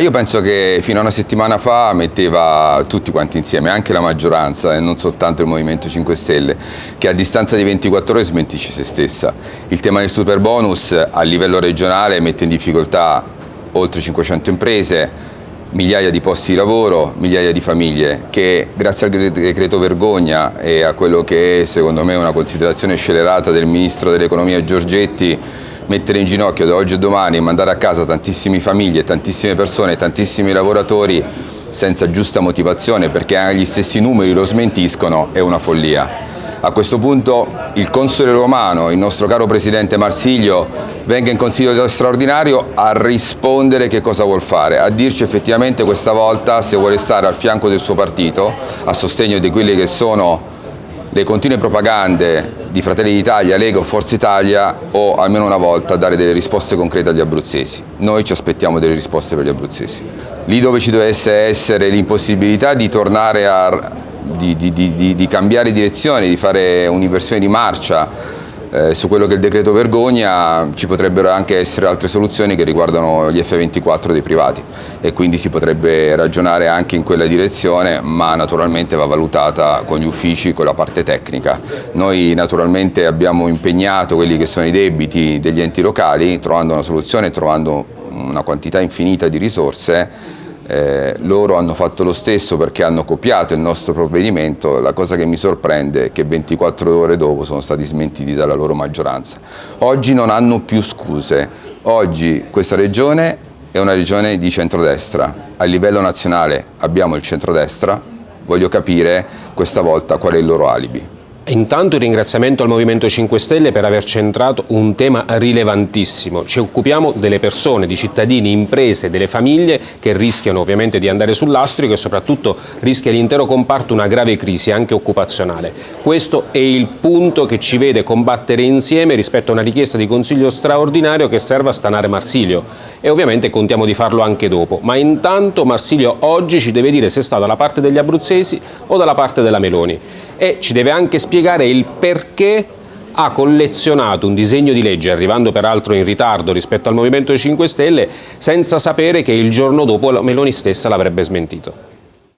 io penso che fino a una settimana fa metteva tutti quanti insieme, anche la maggioranza e non soltanto il Movimento 5 Stelle, che a distanza di 24 ore smentisce se stessa. Il tema del super bonus a livello regionale mette in difficoltà oltre 500 imprese, migliaia di posti di lavoro, migliaia di famiglie che grazie al decreto vergogna e a quello che è secondo me una considerazione scelerata del Ministro dell'Economia Giorgetti mettere in ginocchio da oggi a domani e mandare a casa tantissime famiglie, tantissime persone, tantissimi lavoratori senza giusta motivazione perché gli stessi numeri lo smentiscono è una follia. A questo punto il console romano, il nostro caro presidente Marsiglio, venga in consiglio straordinario a rispondere che cosa vuol fare, a dirci effettivamente questa volta se vuole stare al fianco del suo partito, a sostegno di quelle che sono le continue propagande di Fratelli d'Italia, Lega o Forza Italia o almeno una volta dare delle risposte concrete agli abruzzesi. Noi ci aspettiamo delle risposte per gli abruzzesi. Lì dove ci dovesse essere l'impossibilità di tornare a di, di, di, di cambiare direzione, di fare un'inversione di marcia eh, su quello che è il decreto vergogna ci potrebbero anche essere altre soluzioni che riguardano gli F24 dei privati e quindi si potrebbe ragionare anche in quella direzione ma naturalmente va valutata con gli uffici, con la parte tecnica. Noi naturalmente abbiamo impegnato quelli che sono i debiti degli enti locali trovando una soluzione, trovando una quantità infinita di risorse eh, loro hanno fatto lo stesso perché hanno copiato il nostro provvedimento, la cosa che mi sorprende è che 24 ore dopo sono stati smentiti dalla loro maggioranza. Oggi non hanno più scuse, oggi questa regione è una regione di centrodestra, a livello nazionale abbiamo il centrodestra, voglio capire questa volta qual è il loro alibi. Intanto il ringraziamento al Movimento 5 Stelle per aver centrato un tema rilevantissimo. Ci occupiamo delle persone, di cittadini, imprese, delle famiglie che rischiano ovviamente di andare sull'astrico e soprattutto rischia l'intero comparto una grave crisi anche occupazionale. Questo è il punto che ci vede combattere insieme rispetto a una richiesta di consiglio straordinario che serve a stanare Marsilio e ovviamente contiamo di farlo anche dopo. Ma intanto Marsilio oggi ci deve dire se sta dalla parte degli abruzzesi o dalla parte della Meloni e ci deve anche spiegare il perché ha collezionato un disegno di legge, arrivando peraltro in ritardo rispetto al Movimento 5 Stelle, senza sapere che il giorno dopo Meloni stessa l'avrebbe smentito.